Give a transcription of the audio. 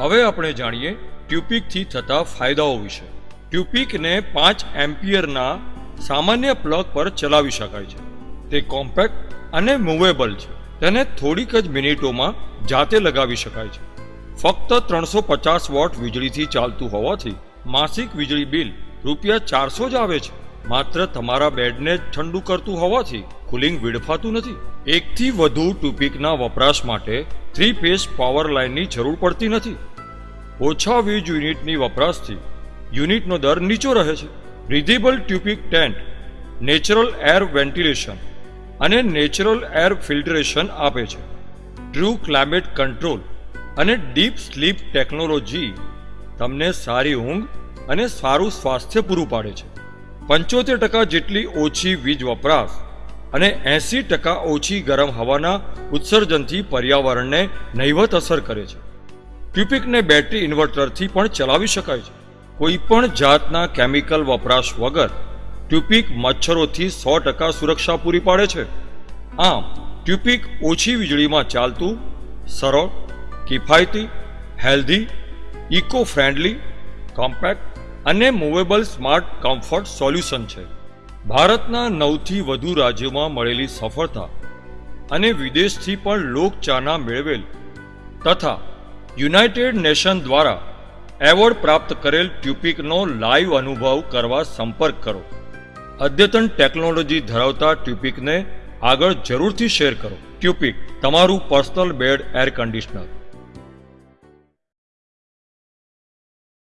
હવે આપણે જાણીએ ટ્યુપિકથી થતા ફાયદાઓ વિશે. ટ્યુપિકને પાંચ એમ્પિયરના સામાન્ય પ્લગ પર ચલાવી શકાય છે. તે કોમ્પેક્ટ અને મૂવેબલ છે. તેને થોડીક જ મિનિટોમાં જાતે લગાવી શકાય છે. ફક્ત ત્રણસો પચાસ વોટ વીજળીથી ચાલતું હોવાથી માસિક વીજળી બિલ રૂપિયા ચારસો જ આવે છે. માત્ર તમારા બેડને જ ઠંડુ કરતું હોવાથી કુલિંગ વિડફાતું નથી. એકથી વધુ ટુપિકના વપરાશ માટે થ્રી ફેઝ પાવર લાઇનની જરૂર પડતી નથી. ઓછા વીજ યુનિટની વપરાશથી યુનિટનો દર નીચો રહે છે. બ્રિધેબલ ટ્યુપિક ટેન્ટ, નેચરલ એર વેન્ટિલેશન અને નેચરલ એર ફિલ્ટરેશન આપે છે. ટ્રુ ક્લાઇમેટ કંટ્રોલ અને ડીપ સ્લીપ ટેકનોલોજી તમને સારી ઊંઘ અને સારું સ્વાસ્થ્ય પૂરું પાડે છે. પંચોતેર ટકા જેટલી ઓછી વીજ વપરાશ અને એંસી ટકા ઓછી ગરમ હવાના ઉત્સર્જનથી પર્યાવરણને નહીવત અસર કરે છે. ટ્યુપિકને બેટરી ઇન્વર્ટરથી પણ ચલાવી શકાય છે. કોઈ પણ જાતના કેમિકલ વપરાશ વગર ટ્યુપિક મચ્છરોથી સો ટકા સુરક્ષા પૂરી પાડે છે. આમ ટ્યુપિક ઓછી વીજળીમાં ચાલતું, સરળ, કિફાયતી, હેલ્ધી ઇકો ફ્રેન્ડલી કોમ્પેક્ટ અને મૂવેબલ સ્માર્ટ કમ્ફર્ટ સોલ્યુશન છે. ભારતના નવથી વધુ રાજ્યોમાં મળેલી સફળતા અને વિદેશથી પણ લોકચાના મેળવેલ તથા યુનાઇટેડ નેશન દ્વારા એવોર્ડ પ્રાપ્ત કરેલ ટ્યુપિકનો લાઈવ અનુભવ કરવા સંપર્ક કરો. અદ્યતન ટેકનોલોજી ધરાવતા ટ્યુપિકને આગળ જરૂરથી શેર કરો. ટ્યુપિક, તમારું પર્સનલ બેડ એર કન્ડિશનર